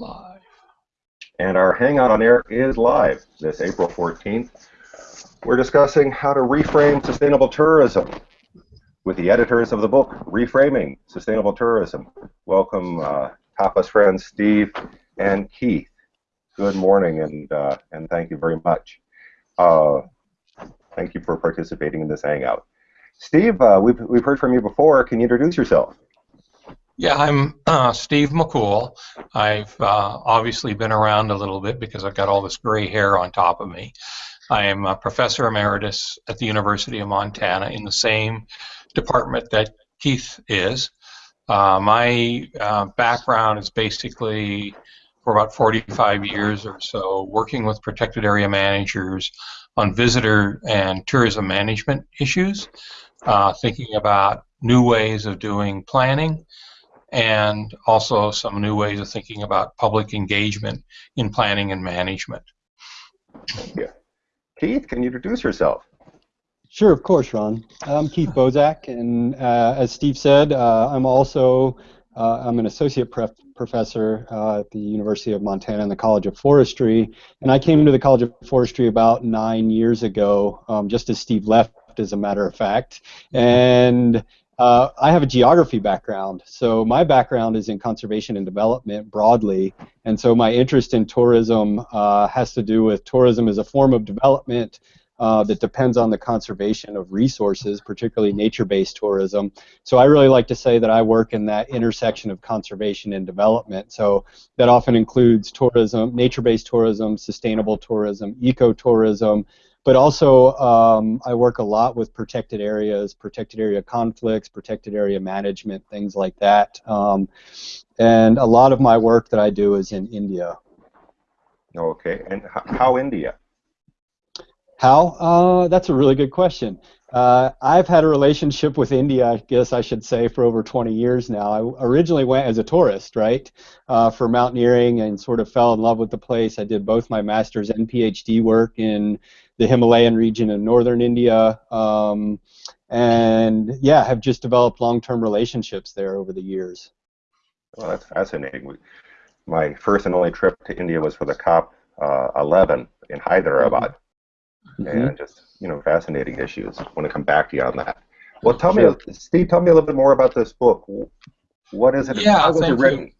Live. And our Hangout on Air is live this April 14th. We're discussing how to reframe sustainable tourism with the editors of the book, Reframing Sustainable Tourism. Welcome, uh, Tapas friends Steve and Keith. Good morning, and, uh, and thank you very much. Uh, thank you for participating in this Hangout. Steve, uh, we've, we've heard from you before. Can you introduce yourself? Yeah, I'm uh, Steve McCool. I've uh, obviously been around a little bit because I've got all this gray hair on top of me. I am a professor emeritus at the University of Montana in the same department that Keith is. Uh, my uh, background is basically for about 45 years or so working with protected area managers on visitor and tourism management issues, uh, thinking about new ways of doing planning and also some new ways of thinking about public engagement in planning and management. Thank you. Keith, can you introduce yourself? Sure, of course, Ron. I'm Keith Bosak, and uh, as Steve said, uh, I'm also uh, I'm an associate professor uh, at the University of Montana in the College of Forestry, and I came to the College of Forestry about nine years ago, um, just as Steve left, as a matter of fact, and uh, I have a geography background, so my background is in conservation and development broadly, and so my interest in tourism uh, has to do with tourism as a form of development uh, that depends on the conservation of resources, particularly nature-based tourism. So I really like to say that I work in that intersection of conservation and development. So that often includes tourism, nature-based tourism, sustainable tourism, ecotourism, but also um, I work a lot with protected areas, protected area conflicts, protected area management, things like that. Um, and a lot of my work that I do is in India. Okay, and how India? How? Uh, that's a really good question. Uh, I've had a relationship with India, I guess I should say, for over 20 years now. I originally went as a tourist, right, uh, for mountaineering and sort of fell in love with the place. I did both my master's and PhD work in the Himalayan region in northern India, um, and yeah, have just developed long-term relationships there over the years. Well, that's fascinating. My first and only trip to India was for the COP uh, 11 in Hyderabad, mm-hmm. and just you know fascinating issues. I want to come back to you on that. Well, tell sure. me, Steve, tell me a little bit more about this book. What is it? Yeah, How was it written? You.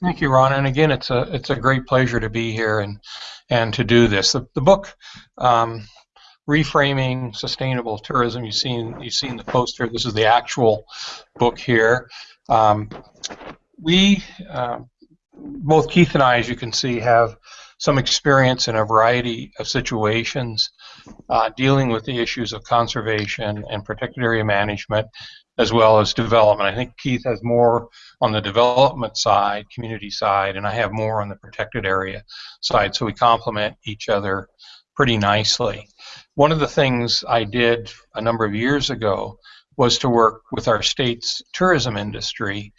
Thank you, Ron. And again, it's a it's a great pleasure to be here and and to do this. The, the book, um, reframing sustainable tourism. You've seen you've seen the poster. This is the actual book here. Um, we uh, both Keith and I, as you can see, have some experience in a variety of situations uh, dealing with the issues of conservation and protected area management as well as development. I think Keith has more on the development side, community side, and I have more on the protected area side, so we complement each other pretty nicely. One of the things I did a number of years ago was to work with our state's tourism industry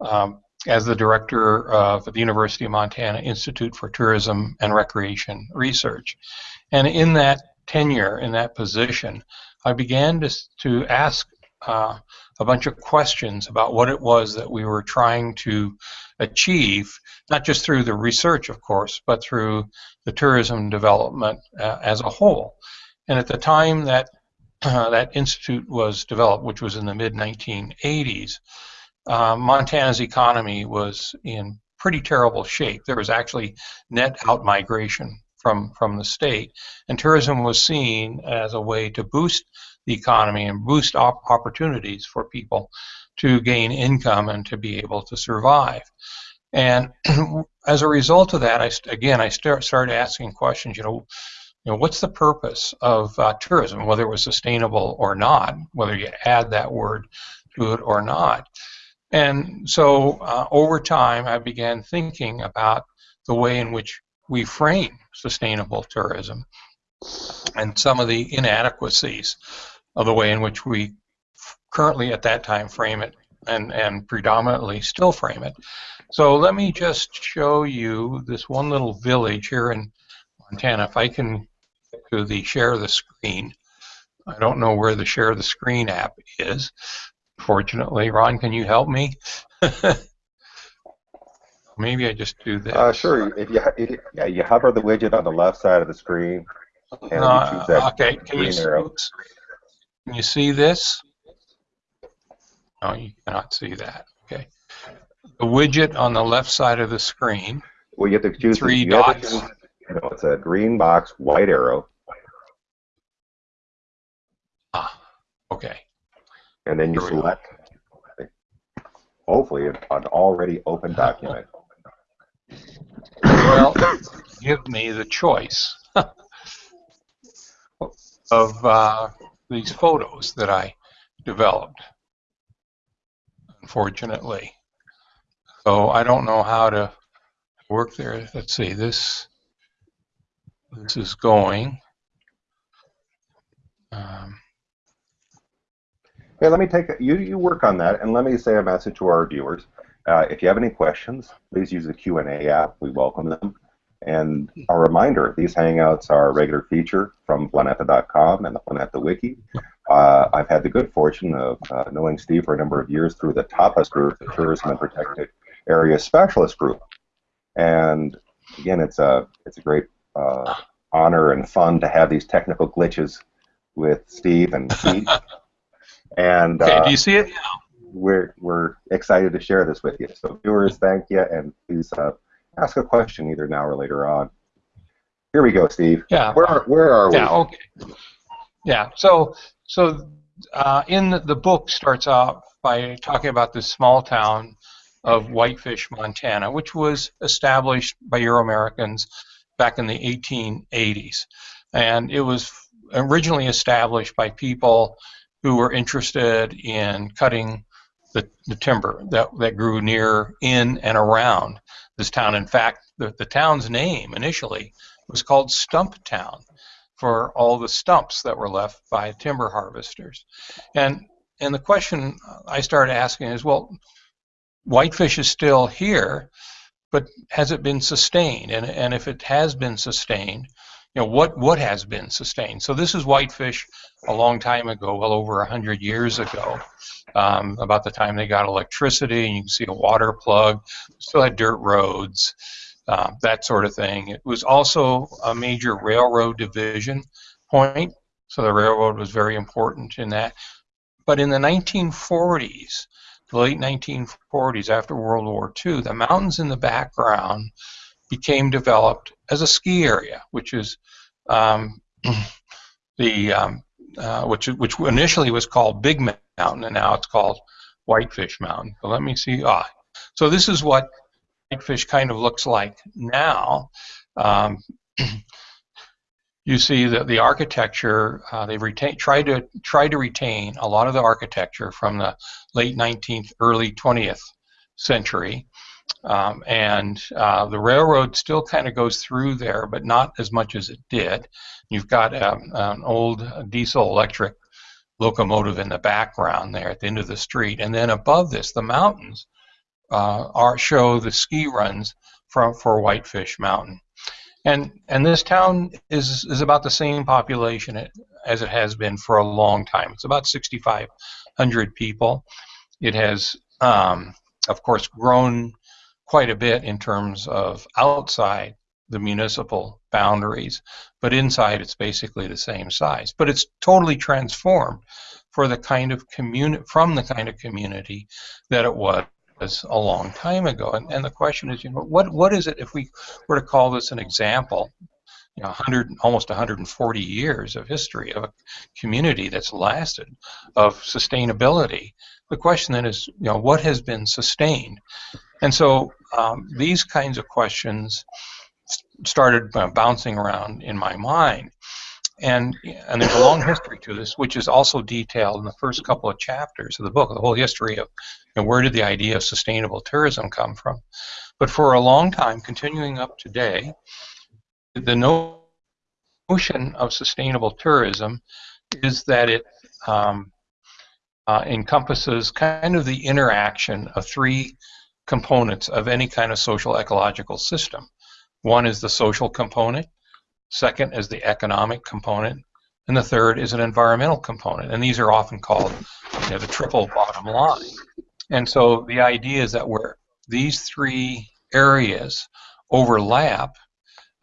um, as the director of the University of Montana Institute for Tourism and Recreation Research. And in that tenure, in that position, I began to, to ask uh, a bunch of questions about what it was that we were trying to achieve, not just through the research, of course, but through the tourism development uh, as a whole. And at the time that uh, that institute was developed, which was in the mid 1980s, uh, Montana's economy was in pretty terrible shape. There was actually net outmigration from from the state, and tourism was seen as a way to boost the economy and boost op opportunities for people to gain income and to be able to survive. And as a result of that, I again I start started asking questions. You know, you know, what's the purpose of uh, tourism, whether it was sustainable or not, whether you add that word to it or not. And so uh, over time, I began thinking about the way in which we frame sustainable tourism and some of the inadequacies of the way in which we currently at that time frame it and, and predominantly still frame it. So let me just show you this one little village here in Montana. If I can get to the share the screen. I don't know where the share the screen app is. Fortunately, Ron, can you help me? Maybe I just do this. Uh, sure. If you, if yeah, you hover the widget on the left side of the screen, and you Uh, choose that okay, can you, oops. can you see this? No, you cannot see that. Okay. The widget on the left side of the screen. Well, you have to choose the- Three you dots. choose- You know, it's a green box, white arrow, Ah, okay. And then you Here we go. select, hopefully, an already open document. Well, give me the choice of uh, these photos that I developed, unfortunately. So I don't know how to work there. Let's see, this, this is going. Um, Hey, let me take you. You work on that, and let me say a message to our viewers. Uh, if you have any questions, please use the Q and A app. We welcome them. And a reminder: these Hangouts are a regular feature from Planeta.com and the Planeta Wiki. Uh, I've had the good fortune of uh, knowing Steve for a number of years through the TAPAS group, the Tourism and Protected Area Specialist Group. And again, it's a it's a great uh, honor and fun to have these technical glitches with Steve and Keith. And okay, uh, do you see it? we're we're excited to share this with you. So viewers, thank you, and please uh, ask a question either now or later on. Here we go, Steve. Yeah. Where are, where are we? Yeah. Okay. Yeah. So so uh, in the, the book starts out by talking about this small town of Whitefish, Montana, which was established by Euro Americans back in the 1880s, and it was originally established by people who were interested in cutting the, the timber that, that grew near, in, and around this town. In fact, the, the town's name initially was called Stump Town for all the stumps that were left by timber harvesters. And and the question I started asking is, well, whitefish is still here, but has it been sustained? And and if it has been sustained, you know, what what has been sustained? So this is whitefish a long time ago, well over a hundred years ago, um, about the time they got electricity, and you can see a water plug, still had dirt roads uh, that sort of thing. It was also a major railroad division point, so the railroad was very important in that. But in the 1940s, the late 1940s, after World War II, the mountains in the background became developed as a ski area, which is um, the um, uh, which which initially was called Big Mountain, and now it's called Whitefish Mountain. So let me see. Ah, so this is what whitefish kind of looks like now. Um, you see that the architecture uh, they've retained tried to tried to retain a lot of the architecture from the late 19th, early 20th century, um, and uh, the railroad still kind of goes through there, but not as much as it did. You've got um, an old diesel electric locomotive in the background there at the end of the street, and then above this, the mountains uh, are show the ski runs for Whitefish Mountain, and and this town is is about the same population as it has been for a long time. It's about 6,500 people. It has, um, of course, grown quite a bit in terms of outside the municipal boundaries, but inside it's basically the same size. But it's totally transformed for the kind of community from the kind of community that it was a long time ago. And, and the question is, you know, what what is it if we were to call this an example? You know, 100, almost 140 years of history of a community that's lasted, of sustainability. The question then is, you know, what has been sustained? And so um, these kinds of questions started uh, bouncing around in my mind. And, and there's a long history to this, which is also detailed in the first couple of chapters of the book, the whole history of you know, where did the idea of sustainable tourism come from. But for a long time, continuing up today, the notion of sustainable tourism is that it um, uh, encompasses kind of the interaction of three components of any kind of social ecological system. One is the social component, second is the economic component, and the third is an environmental component. And these are often called you know, the triple bottom line. And so the idea is that where these three areas overlap,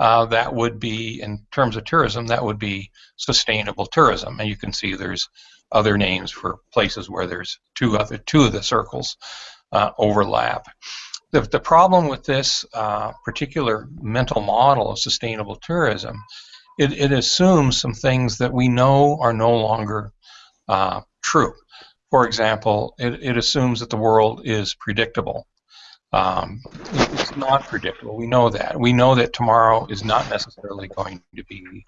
uh, that would be, in terms of tourism, that would be sustainable tourism. And you can see there's other names for places where there's two other two of the circles uh, overlap. The, the problem with this uh, particular mental model of sustainable tourism, it, it assumes some things that we know are no longer uh, true. For example, it, it assumes that the world is predictable. Um, it's not predictable. We know that. We know that tomorrow is not necessarily going to be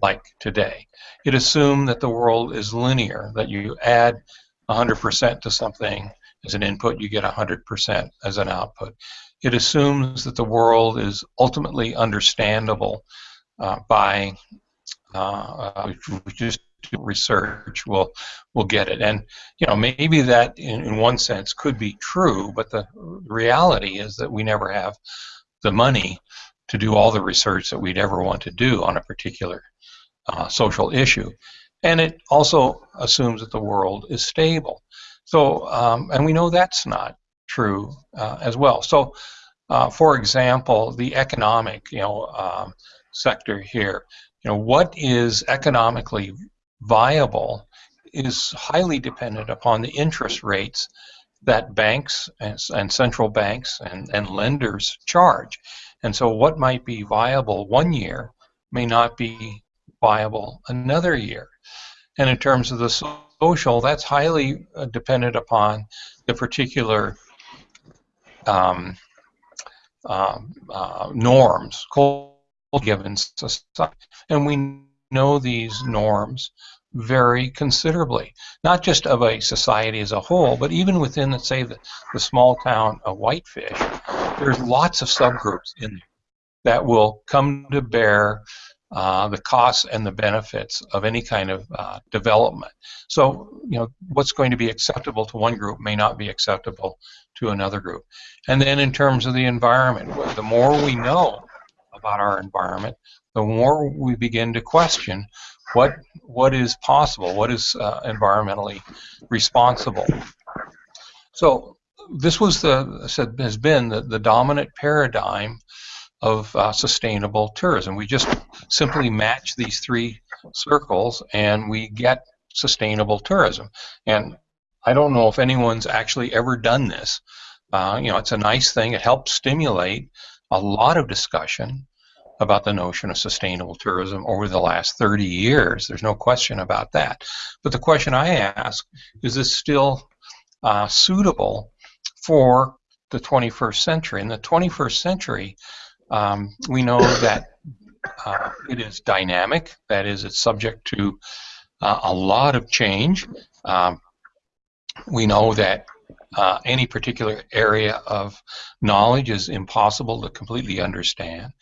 like today. It assumes that the world is linear, that you add 100% to something as an input, you get 100% as an output. It assumes that the world is ultimately understandable uh, by uh, uh just research will will get it. And you know maybe that in, in one sense could be true, but the reality is that we never have the money to do all the research that we'd ever want to do on a particular uh, social issue. And it also assumes that the world is stable. So, um, and we know that's not true uh, as well. So, uh, for example, the economic, you know, um, sector here, you know, what is economically viable is highly dependent upon the interest rates that banks and, and central banks and, and lenders charge. And so what might be viable one year may not be viable another year. And in terms of the social, that's highly uh, dependent upon the particular um, um uh, norms given society. And we know these norms vary considerably, not just of a society as a whole, but even within, let's say, the, the small town of Whitefish, there's lots of subgroups in there that will come to bear uh, the costs and the benefits of any kind of uh, development. So, you know, what's going to be acceptable to one group may not be acceptable to another group. And then in terms of the environment, the more we know about our environment, the more we begin to question what what is possible, what is uh, environmentally responsible. So this was the said has been the, the dominant paradigm of uh, sustainable tourism. We just simply match these three circles and we get sustainable tourism. And I don't know if anyone's actually ever done this. Uh, you know, it's a nice thing. It helps stimulate a lot of discussion about the notion of sustainable tourism over the last 30 years. There's no question about that. But the question I ask is this still uh, suitable for the 21st century? In the 21st century, um, we know that uh, it is dynamic, that is, it's subject to uh, a lot of change. Um, we know that uh, any particular area of knowledge is impossible to completely understand.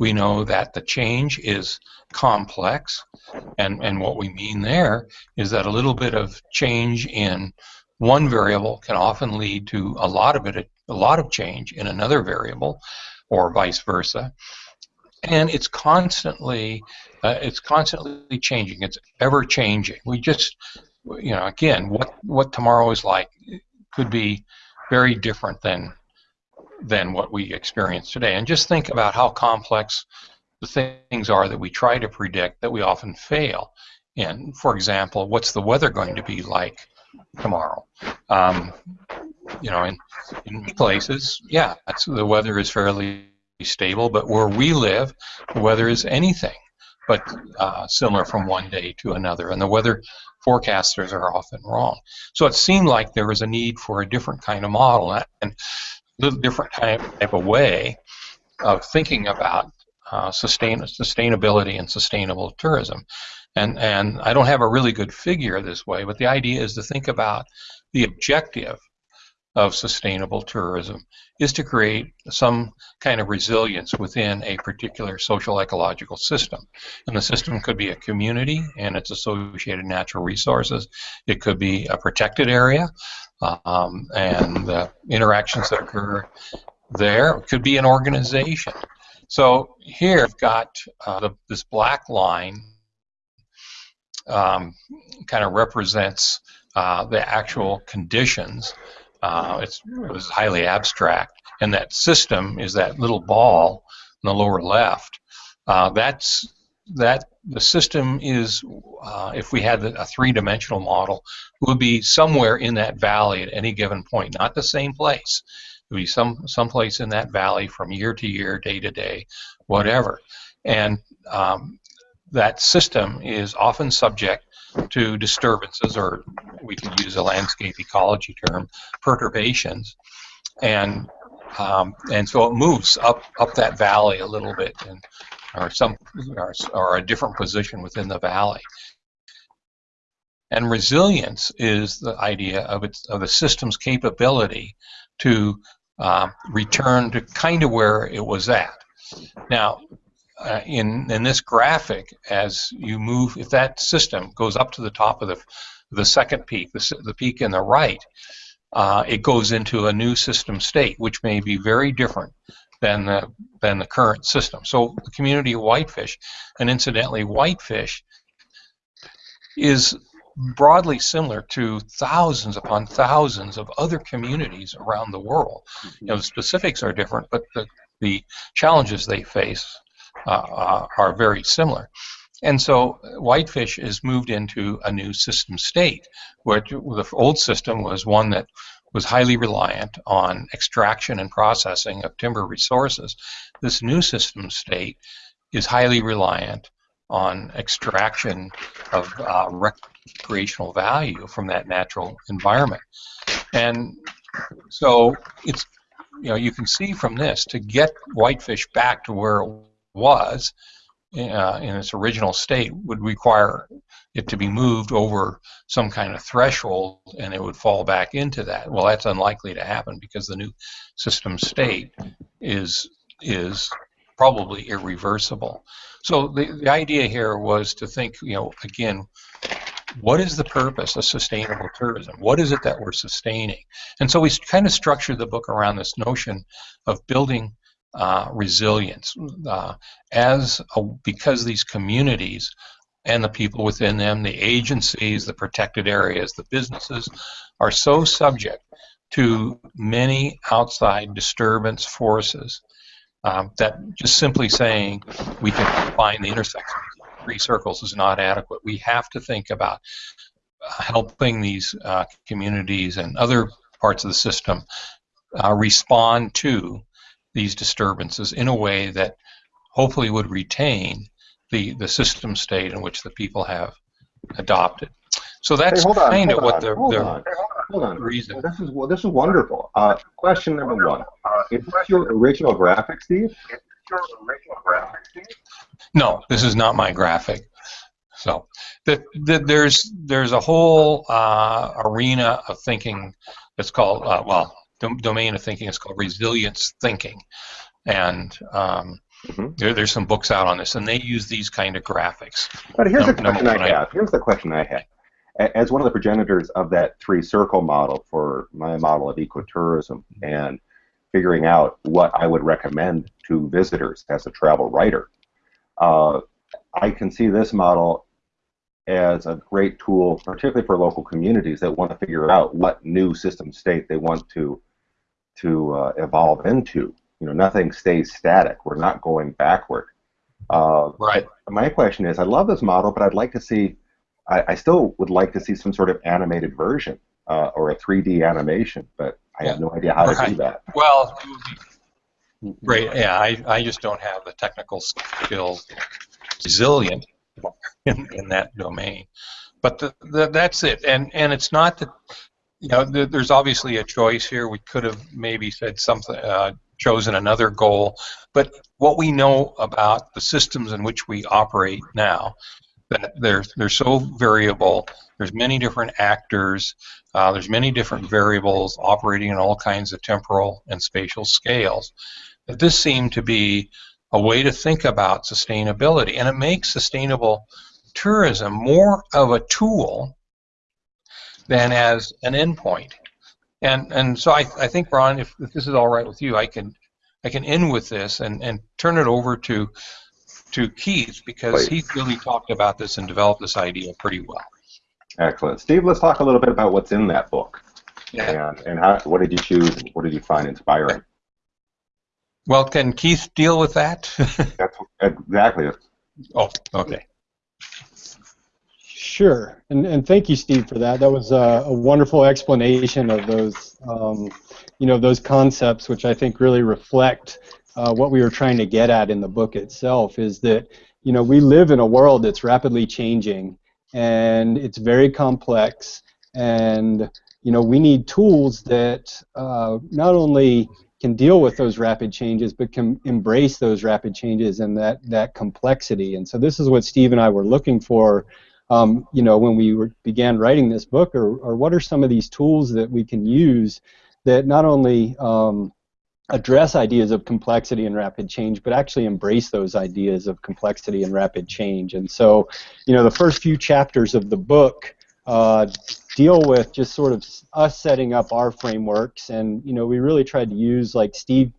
We know that the change is complex, and, and what we mean there is that a little bit of change in one variable can often lead to a lot of it, a lot of change in another variable, or vice versa. And it's constantly, uh, it's constantly changing. It's ever changing. We just, you know, again, what what tomorrow is like could be very different than than what we experience today. And just think about how complex the things are that we try to predict that we often fail. And for example, what's the weather going to be like tomorrow? Um, you know, in, in places, yeah, the weather is fairly stable, but where we live, the weather is anything but uh, similar from one day to another. And the weather forecasters are often wrong. So it seemed like there was a need for a different kind of model. And little different type, type of way of thinking about uh, sustain, sustainability and sustainable tourism. And, and I don't have a really good figure this way, but the idea is to think about the objective of sustainable tourism is to create some kind of resilience within a particular social ecological system. And the system could be a community and its associated natural resources. It could be a protected area um, and the interactions that occur there. It could be an organization. So here I've got uh, the, this black line um, kind of represents uh, the actual conditions uh, it's, it was highly abstract. And that system is that little ball in the lower left. Uh, that's that the system is, uh, if we had a three-dimensional model, would be somewhere in that valley at any given point, not the same place. It would be some someplace in that valley from year to year, day to day, whatever. And um, that system is often subject to disturbances, or we could use a landscape ecology term, perturbations, and um, and so it moves up up that valley a little bit, and or some or, or a different position within the valley. And resilience is the idea of its of the system's capability to uh, return to kind of where it was at. Now, uh, in in this graphic, as you move, if that system goes up to the top of the the second peak, the, the peak in the right, uh, it goes into a new system state, which may be very different than the than the current system. So the community of whitefish, and incidentally, whitefish is broadly similar to thousands upon thousands of other communities around the world. You know, the specifics are different, but the, the challenges they face uh, uh, are very similar. And so whitefish is moved into a new system state, where the old system was one that was highly reliant on extraction and processing of timber resources. This new system state is highly reliant on extraction of uh, recreational value from that natural environment. And so it's, you know, you can see from this to get whitefish back to where it was uh, in its original state would require it to be moved over some kind of threshold and it would fall back into that. Well, that's unlikely to happen because the new system state is is probably irreversible. So the, the idea here was to think, you know, again, what is the purpose of sustainable tourism? What is it that we're sustaining? And so we kind of structured the book around this notion of building uh, resilience uh, as a, because these communities and the people within them, the agencies, the protected areas, the businesses, are so subject to many outside disturbance forces um, that just simply saying we can find the intersection of three circles is not adequate. We have to think about uh, helping these uh, communities and other parts of the system uh, respond to these disturbances in a way that hopefully would retain the, the system state in which the people have adopted. So that's hey, kind of what on, the, hold the on, hold on. reason. This is well, this is wonderful. Uh, question number one: Is this your original graphic, Steve? Your original graphic, Steve? No, this is not my graphic. So the, the, there's there's a whole uh, arena of thinking that's called uh, well domain of thinking is called resilience thinking, and um, Mm-hmm. There, there's some books out on this, and they use these kind of graphics. But here's the question I have. I, here's the question I have. As one of the progenitors of that three-circle model for my model of ecotourism, and figuring out what I would recommend to visitors as a travel writer, uh, I can see this model as a great tool, particularly for local communities that want to figure out what new system state they want to to uh, evolve into. You know, nothing stays static. We're not going backward. Uh, right. My question is, I love this model, but I'd like to see. I, I still would like to see some sort of animated version uh, or a 3D animation, but I have no idea how right. to do that. Well, great. Yeah, I, I just don't have the technical skills, resilient in, in that domain. But the, the, that's it. And and it's not that you know, there's obviously a choice here. We could have maybe said something, uh, chosen another goal. But what we know about the systems in which we operate now, that they're they're so variable. There's many different actors. Uh, there's many different variables operating in all kinds of temporal and spatial scales. That this seemed to be a way to think about sustainability, and it makes sustainable tourism more of a tool than as an endpoint. And and so I, I think Ron, if, if this is all right with you, I can I can end with this and, and turn it over to to Keith because Please. he really talked about this and developed this idea pretty well. Excellent. Steve, let's talk a little bit about what's in that book. Yeah. And, and how, what did you choose and what did you find inspiring? Well, can Keith deal with that? That's exactly oh, okay. Sure, and and thank you, Steve, for that. That was a, a wonderful explanation of those, um, you know, those concepts, which I think really reflect uh, what we were trying to get at in the book itself. Is that you know we live in a world that's rapidly changing, and it's very complex, and you know we need tools that uh, not only can deal with those rapid changes, but can embrace those rapid changes and that that complexity. And so this is what Steve and I were looking for um, you know, when we were, began writing this book, or, or what are some of these tools that we can use that not only um, address ideas of complexity and rapid change, but actually embrace those ideas of complexity and rapid change. And so, you know, the first few chapters of the book uh, deal with just sort of us setting up our frameworks, and you know, we really tried to use, like Steve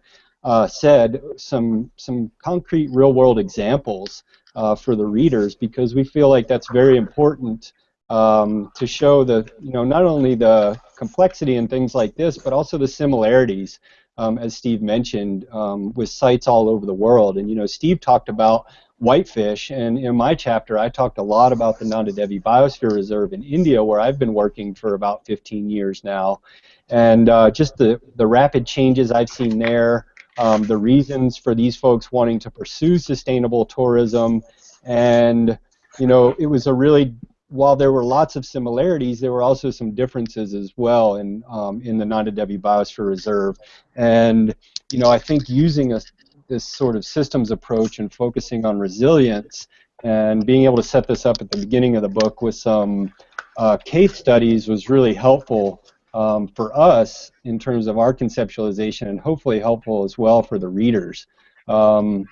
uh, said, some some concrete real-world examples uh, for the readers because we feel like that's very important um, to show the you know not only the complexity and things like this, but also the similarities, um, as Steve mentioned, um, with sites all over the world. And you know, Steve talked about whitefish, and in my chapter, I talked a lot about the Nanda Devi Biosphere Reserve in India, where I've been working for about 15 years now, and uh, just the the rapid changes I've seen there um, the reasons for these folks wanting to pursue sustainable tourism, and you know, it was a really while there were lots of similarities, there were also some differences as well in um, in the Nanda Devi Biosphere Reserve, and you know, I think using a, this sort of systems approach and focusing on resilience and being able to set this up at the beginning of the book with some uh, case studies was really helpful um, for us in terms of our conceptualization and hopefully helpful as well for the readers. Um,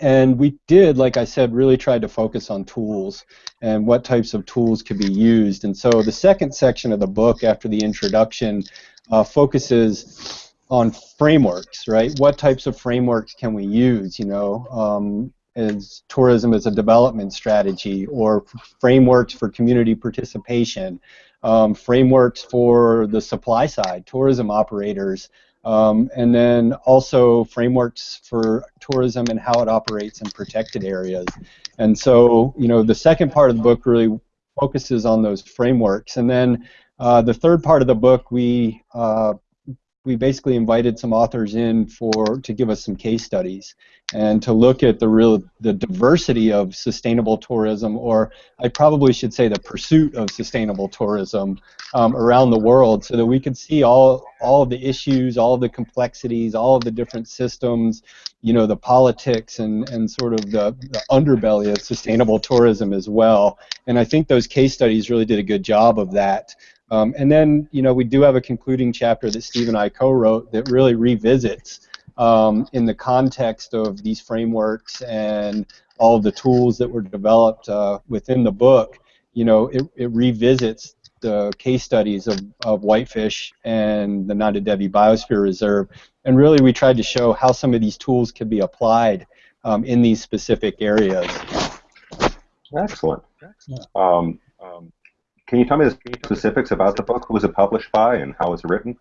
and we did, like I said, really try to focus on tools and what types of tools could be used. And so the second section of the book, after the introduction, uh, focuses on frameworks, right? What types of frameworks can we use? You know, um, as tourism as a development strategy, or frameworks for community participation, um, frameworks for the supply side, tourism operators, um, and then also frameworks for tourism and how it operates in protected areas. And so, you know, the second part of the book really focuses on those frameworks. And then uh, the third part of the book, we uh, we basically invited some authors in for to give us some case studies and to look at the real the diversity of sustainable tourism, or I probably should say the pursuit of sustainable tourism um, around the world, so that we could see all all of the issues, all of the complexities, all of the different systems, you know, the politics and and sort of the, the underbelly of sustainable tourism as well. And I think those case studies really did a good job of that. Um, and then, you know, we do have a concluding chapter that Steve and I co-wrote that really revisits um, in the context of these frameworks and all of the tools that were developed uh, within the book. You know, it, it revisits the case studies of, of whitefish and the Nanda Devi Biosphere Reserve, and really we tried to show how some of these tools could be applied um, in these specific areas. Excellent. Um, um, can you tell me the specifics about the book? Who was it published by and how was it written?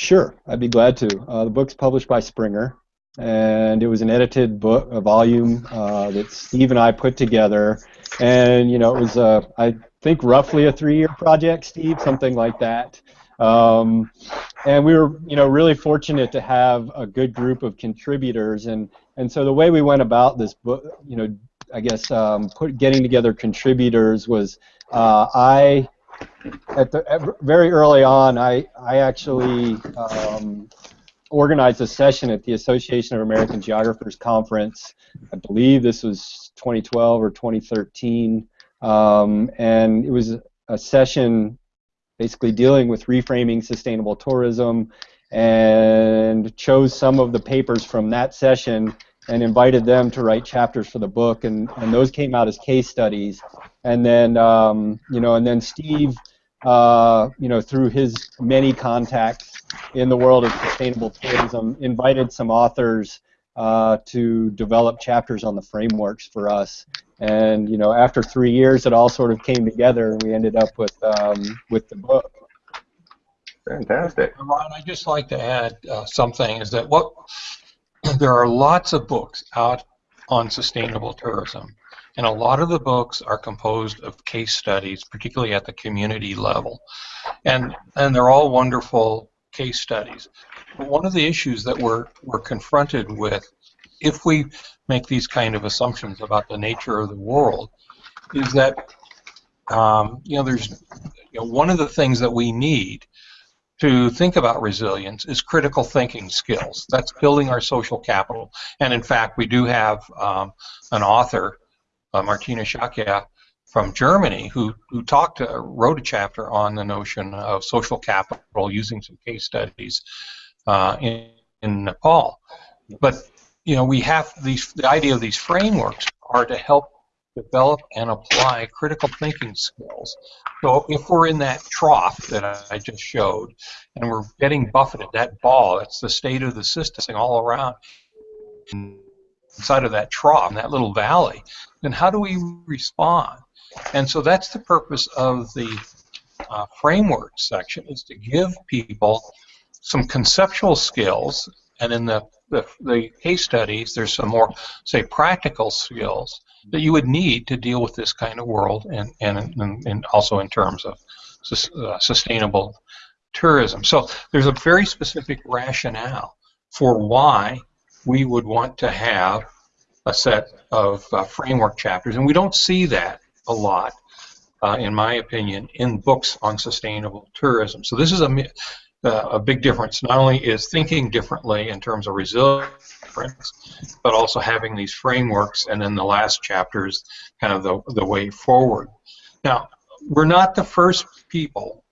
Sure, I'd be glad to. Uh, the book's published by Springer, and it was an edited book, a volume uh, that Steve and I put together. And you know, it was I think roughly a three-year project, Steve, something like that. Um, and we were, you know, really fortunate to have a good group of contributors. And and so the way we went about this book, you know, I guess um, put, getting together contributors was uh, I, at the at very early on, I I actually um, organized a session at the Association of American Geographers conference. I believe this was 2012 or 2013, um, and it was a session basically dealing with reframing sustainable tourism, and chose some of the papers from that session and invited them to write chapters for the book, and, and those came out as case studies. And then, um, you know, and then Steve, uh, you know, through his many contacts in the world of sustainable tourism, invited some authors uh, to develop chapters on the frameworks for us. And you know, after three years, it all sort of came together, and we ended up with um, with the book. Fantastic. Ron, I'd just like to add uh, something is that what there are lots of books out on sustainable tourism, and a lot of the books are composed of case studies, particularly at the community level, and and they're all wonderful case studies. But one of the issues that we're we're confronted with, if we make these kind of assumptions about the nature of the world, is that um, you know there's you know, one of the things that we need to think about resilience is critical thinking skills. That's building our social capital. And in fact, we do have um, an author, uh, Martina Shakya, from Germany, who, who talked, uh, wrote a chapter on the notion of social capital using some case studies uh, in, in Nepal. But you know, we have these. The idea of these frameworks are to help develop and apply critical thinking skills. So if we're in that trough that I just showed, and we're getting buffeted, that ball, that's the state of the system all around inside of that trough, that little valley, then how do we respond? And so that's the purpose of the uh, framework section, is to give people some conceptual skills, and in the, the, the case studies, there's some more, say, practical skills that you would need to deal with this kind of world and, and, and, and also in terms of uh, sustainable tourism. So there's a very specific rationale for why we would want to have a set of uh, framework chapters, and we don't see that a lot, uh, in my opinion, in books on sustainable tourism. So this is a, uh, a big difference. Not only is thinking differently in terms of resilience, but also having these frameworks, and then the last chapter is kind of the, the way forward. Now, we're not the first people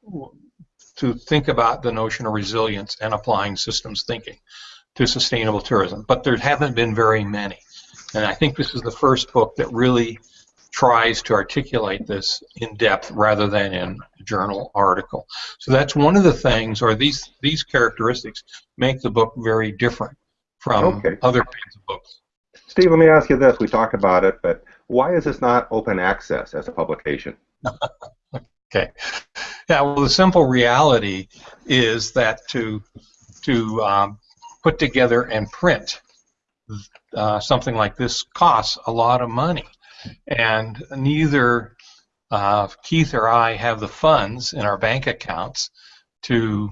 to think about the notion of resilience and applying systems thinking to sustainable tourism, but there haven't been very many. And I think this is the first book that really tries to articulate this in depth rather than in a journal article. So that's one of the things, or these these characteristics make the book very different from okay. other kinds of books. Steve, let me ask you this. We talk about it, but why is this not open access as a publication? okay. Yeah, well, the simple reality is that to to um, put together and print uh, something like this costs a lot of money, and neither uh, Keith or I have the funds in our bank accounts to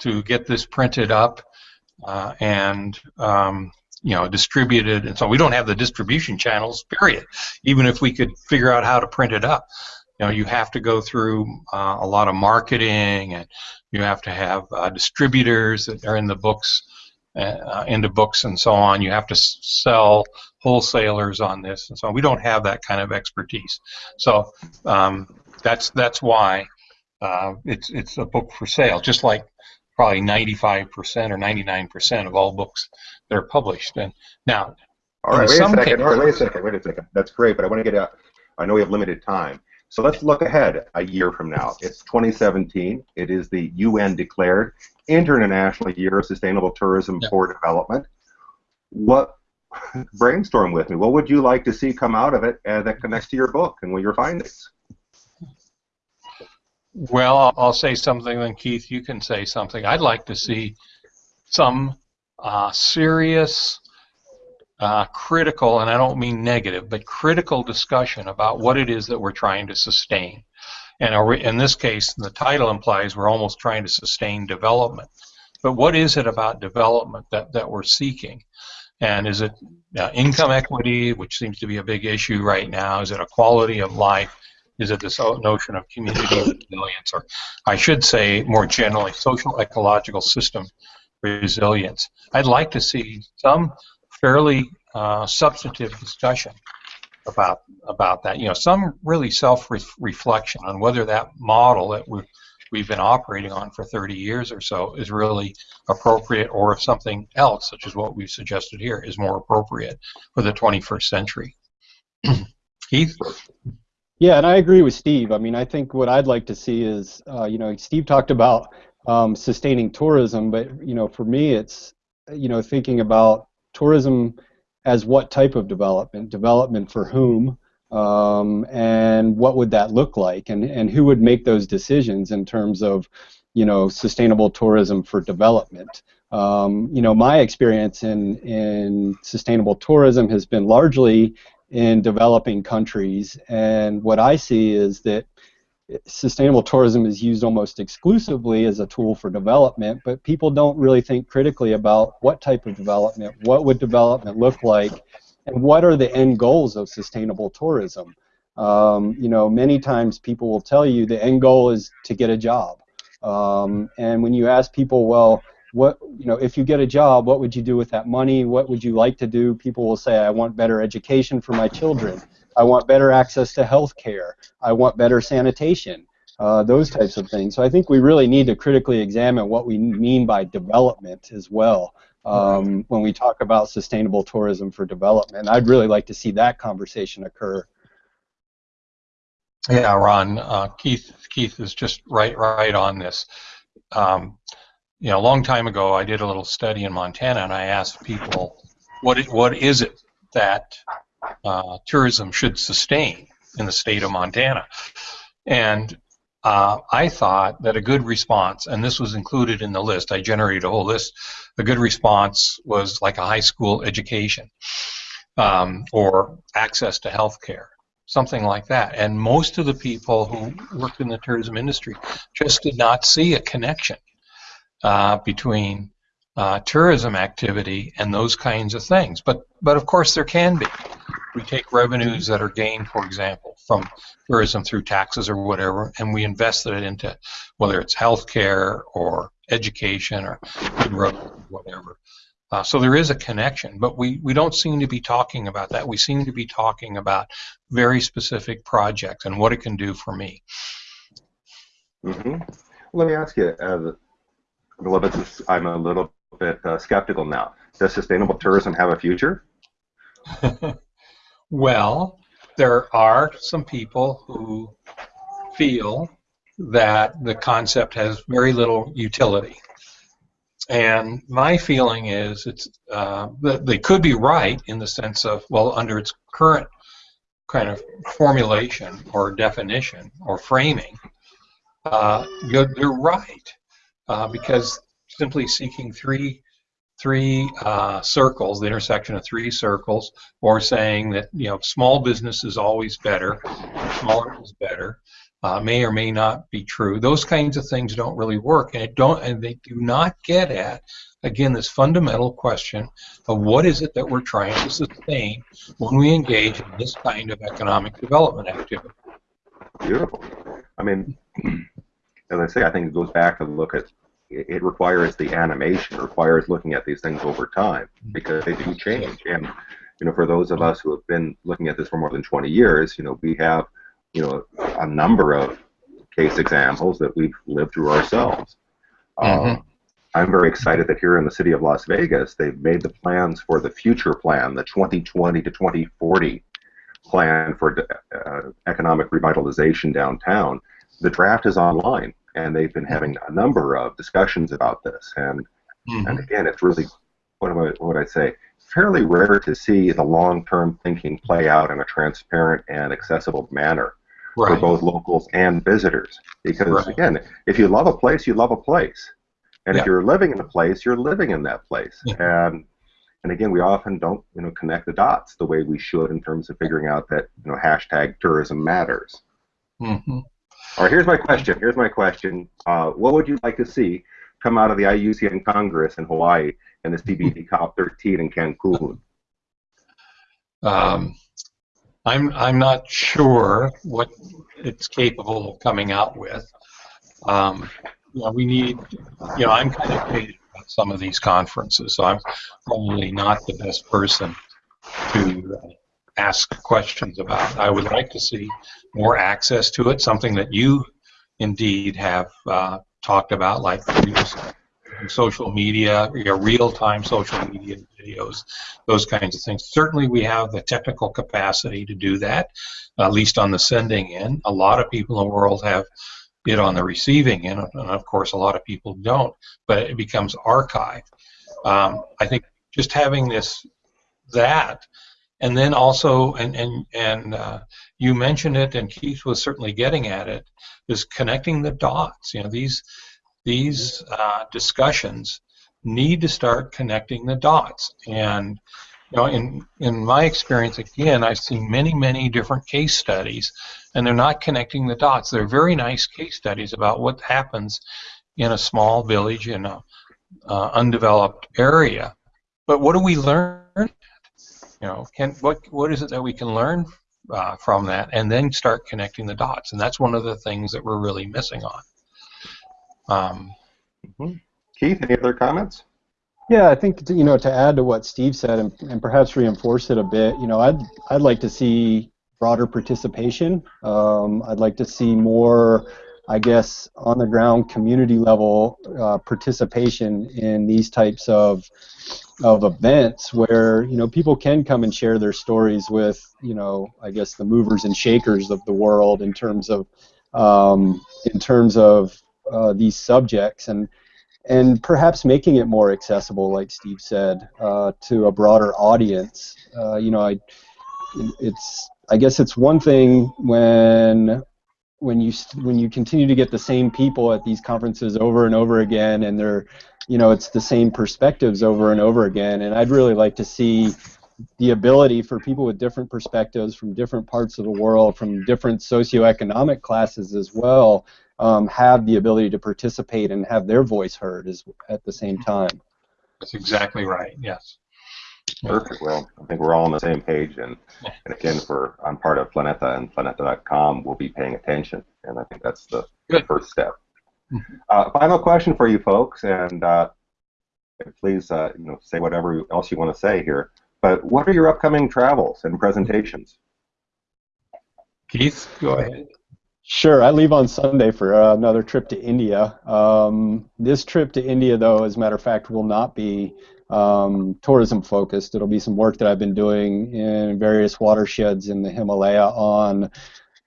to get this printed up uh, and um, you know distributed. And so we don't have the distribution channels period even if we could figure out how to print it up. You know you have to go through uh, a lot of marketing and you have to have uh, distributors that are in the books uh, into books and so on. You have to sell wholesalers on this. And so on. we don't have that kind of expertise. So um, that's that's why uh, it's it's a book for sale just like probably 95% or 99% of all books that are published. And now, all right, wait a second. Right, wait a second. Wait a second. That's great, but I want to get out. I know we have limited time. So let's look ahead a year from now. It's 2017. It is the UN declared International Year of Sustainable Tourism yeah. for Development. What brainstorm with me? What would you like to see come out of it uh, that connects to your book and what your findings? Well, I'll say something, then Keith, you can say something. I'd like to see some uh, serious, uh, critical, and I don't mean negative, but critical discussion about what it is that we're trying to sustain. And in this case, the title implies we're almost trying to sustain development. But what is it about development that, that we're seeking? And is it uh, income equity, which seems to be a big issue right now? Is it a quality of life? Is it this notion of community resilience, or I should say more generally, social ecological system resilience. I'd like to see some fairly uh, substantive discussion about about that. You know, some really self-reflection on whether that model that we we've been operating on for 30 years or so is really appropriate, or if something else, such as what we've suggested here, is more appropriate for the 21st century. Keith. Yeah, and I agree with Steve. I mean, I think what I'd like to see is, uh, you know, Steve talked about um, sustaining tourism, but you know, for me, it's you know thinking about tourism as what type of development, development for whom, um, and what would that look like, and and who would make those decisions in terms of you know, sustainable tourism for development. Um, you know, my experience in in sustainable tourism has been largely in developing countries, and what I see is that sustainable tourism is used almost exclusively as a tool for development, but people don't really think critically about what type of development, what would development look like, and what are the end goals of sustainable tourism. Um, you know, many times people will tell you the end goal is to get a job. Um, and when you ask people, well, what you know, if you get a job, what would you do with that money? What would you like to do? People will say, I want better education for my children. I want better access to health care. I want better sanitation. Uh, those types of things. So I think we really need to critically examine what we mean by development as well um, when we talk about sustainable tourism for development. I'd really like to see that conversation occur. Yeah, Ron, uh, Keith, Keith is just right, right on this. Um, you know, a long time ago, I did a little study in Montana, and I asked people, what, it, what is it that uh, tourism should sustain in the state of Montana? And uh, I thought that a good response, and this was included in the list, I generated a whole list, a good response was like a high school education um, or access to health care something like that. And most of the people who worked in the tourism industry just did not see a connection between uh, tourism activity and those kinds of things. But but of course there can be. We take revenues that are gained, for example, from tourism through taxes or whatever, and we invest it into whether it's healthcare or education or whatever. Uh, so there is a connection, but we, we don't seem to be talking about that. We seem to be talking about very specific projects and what it can do for me. Mm-hmm. Let me ask you, uh, I'm a little bit uh, skeptical now. Does sustainable tourism have a future? well, there are some people who feel that the concept has very little utility. And my feeling is it's uh, that they could be right in the sense of well, under its current kind of formulation or definition or framing, uh, you're, you're, right uh, because simply seeking three three uh, circles, the intersection of three circles, or saying that you know small business is always better, smaller is better, uh, may or may not be true. Those kinds of things don't really work, and it don't, and they do not get at again this fundamental question of what is it that we're trying to sustain when we engage in this kind of economic development activity. Beautiful. I mean, as I say, I think it goes back to look at it requires the animation, requires looking at these things over time because they do change. And you know, for those of us who have been looking at this for more than 20 years, you know, we have you know a number of case examples that we've lived through ourselves. Mm-hmm. Um, I'm very excited that here in the city of Las Vegas, they've made the plans for the future plan, the 2020 to 2040 plan for uh, economic revitalization downtown. The draft is online, and they've been having a number of discussions about this. And mm-hmm. and again, it's really what am I, what would I say? Fairly rare to see the long-term thinking play out in a transparent and accessible manner right. for both locals and visitors. Because right. again, if you love a place, you love a place, and yeah. if you're living in a place, you're living in that place. Yeah. And and again, we often don't you know connect the dots the way we should in terms of figuring out that you know hashtag tourism matters. Mm-hmm. All right, here's my question. Here's my question. Uh, what would you like to see come out of the IUCN Congress in Hawaii and the CBD COP13 in Cancun? Um, I'm I'm not sure what it's capable of coming out with. Um, you know, we need, you know, I'm kind of jaded about some of these conferences, so I'm probably not the best person to uh, ask questions about. I would like to see more access to it, something that you indeed have uh, talked about, like social media, real-time social media videos, those kinds of things. Certainly, we have the technical capacity to do that, at least on the sending end. A lot of people in the world have it on the receiving end, and of course, a lot of people don't. But it becomes archived. Um, I think just having this, that, and then also, and and and uh, you mentioned it, and Keith was certainly getting at it, is connecting the dots. You know, these these uh, discussions need to start connecting the dots. And you know, in in my experience, again, I've seen many, many different case studies, and they're not connecting the dots. They're very nice case studies about what happens in a small village in a uh, undeveloped area. But what do we learn? You know, can what what is it that we can learn uh, from that, and then start connecting the dots? And that's one of the things that we're really missing on. Um, Mhm. Keith, any other comments? Yeah, I think you know to add to what Steve said and, and perhaps reinforce it a bit. You know, I'd I'd like to see broader participation. Um, I'd like to see more, I guess, on the ground community level uh, participation in these types of of events where you know people can come and share their stories with you know I guess the movers and shakers of the world in terms of um, in terms of uh, these subjects and and perhaps making it more accessible, like Steve said, uh, to a broader audience. Uh, you know, I, it's I guess it's one thing when when you when you continue to get the same people at these conferences over and over again, and they're you know it's the same perspectives over and over again. And I'd really like to see the ability for people with different perspectives from different parts of the world, from different socioeconomic classes as well, um, have the ability to participate and have their voice heard as, at the same time. that's exactly right. Yes. Perfect. Well, I think we're all on the same page, and, and again, for I'm part of Planeta, and Planeta.com will be paying attention, and I think that's the, the Good. first step. Mhm. Uh, final question for you folks, and uh, please, uh, you know, say whatever else you want to say here. But what are your upcoming travels and presentations? Keith, go ahead. Sure, I leave on Sunday for uh, another trip to India. Um, this trip to India, though, as a matter of fact, will not be um, tourism focused. It'll be some work that I've been doing in various watersheds in the Himalaya on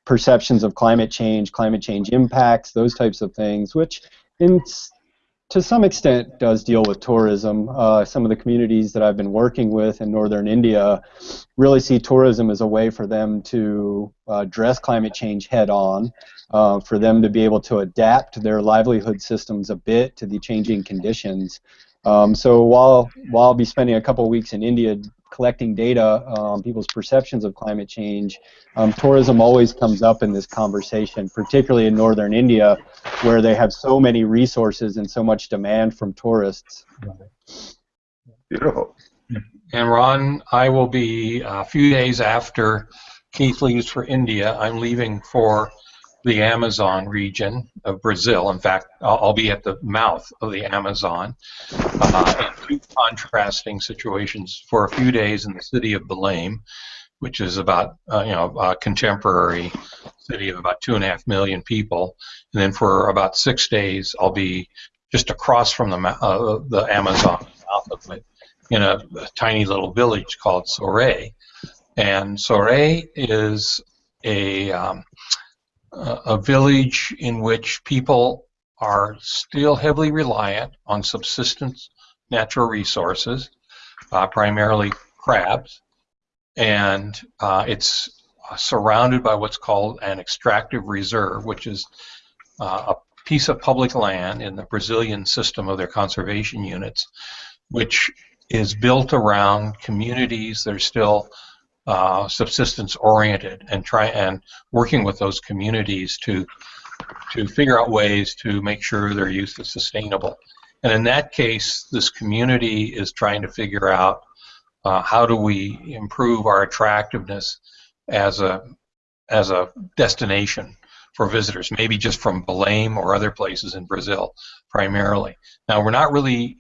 perceptions of climate change, climate change impacts, those types of things, which in to some extent does deal with tourism. Uh, some of the communities that I've been working with in northern India really see tourism as a way for them to uh, address climate change head on, uh, for them to be able to adapt their livelihood systems a bit to the changing conditions. Um, so while while I'll be spending a couple of weeks in India collecting data on people's perceptions of climate change, um, tourism always comes up in this conversation, particularly in northern India, where they have so many resources and so much demand from tourists. Beautiful. And Ron, I will be a few days after Keith leaves for India. I'm leaving for the Amazon region of Brazil. In fact, I'll, be at the mouth of the Amazon uh, in two contrasting situations for a few days in the city of Belém, which is about uh, you know a contemporary city of about two and a half million people, and then for about six days I'll be just across from the uh, the Amazon, south of it, in a, a tiny little village called Soure. And Soure is a, um, a village in which people are still heavily reliant on subsistence natural resources, uh, primarily crabs, and uh, it's surrounded by what's called an extractive reserve, which is uh, a piece of public land in the Brazilian system of their conservation units, which is built around communities that are still uh, subsistence oriented and try and working with those communities to to figure out ways to make sure their use is sustainable. And in that case, this community is trying to figure out uh, how do we improve our attractiveness as a as a destination for visitors, maybe just from Belém or other places in Brazil primarily. Now, we're not really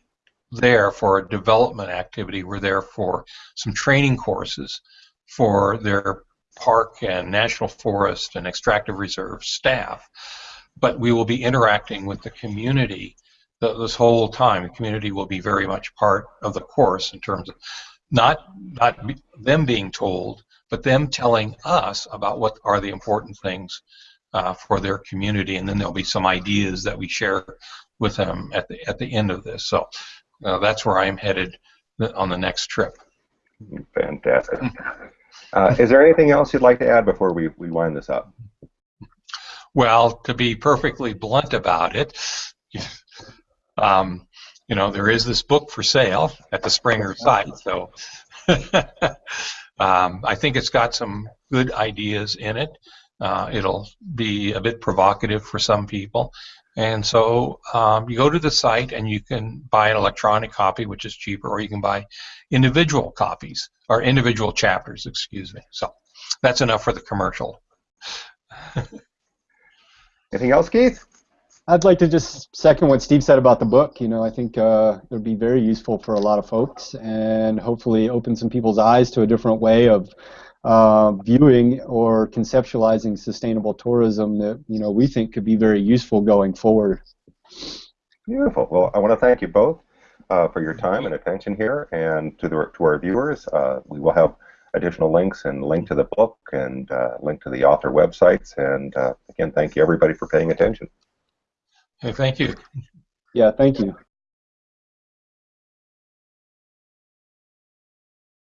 there for a development activity. We're there for some training courses for their park and national forest and extractive reserve staff. But we will be interacting with the community th- this whole time. The community will be very much part of the course in terms of not not them being told, but them telling us about what are the important things uh, for their community, and then there'll be some ideas that we share with them at the at the end of this. So uh, that's where I'm headed on the next trip. Fantastic. Uh, is there anything else you'd like to add before we, we wind this up? Well, to be perfectly blunt about it, um, you know, there is this book for sale at the Springer site, so um, I think it's got some good ideas in it. Uh, it'll be a bit provocative for some people. And so um, you go to the site and you can buy an electronic copy, which is cheaper, or you can buy individual copies, or individual chapters, excuse me. So that's enough for the commercial. Anything else, Keith? I'd like to just second what Steve said about the book. You know, I think uh, it would be very useful for a lot of folks and hopefully open some people's eyes to a different way of uh, viewing or conceptualizing sustainable tourism that, you know, we think could be very useful going forward. Beautiful. Well, I want to thank you both uh, for your time and attention here, and to the to our viewers. Uh, we will have additional links and link to the book and uh, link to the author websites. And uh, again, thank you everybody for paying attention. Hey, thank you. Yeah, thank you.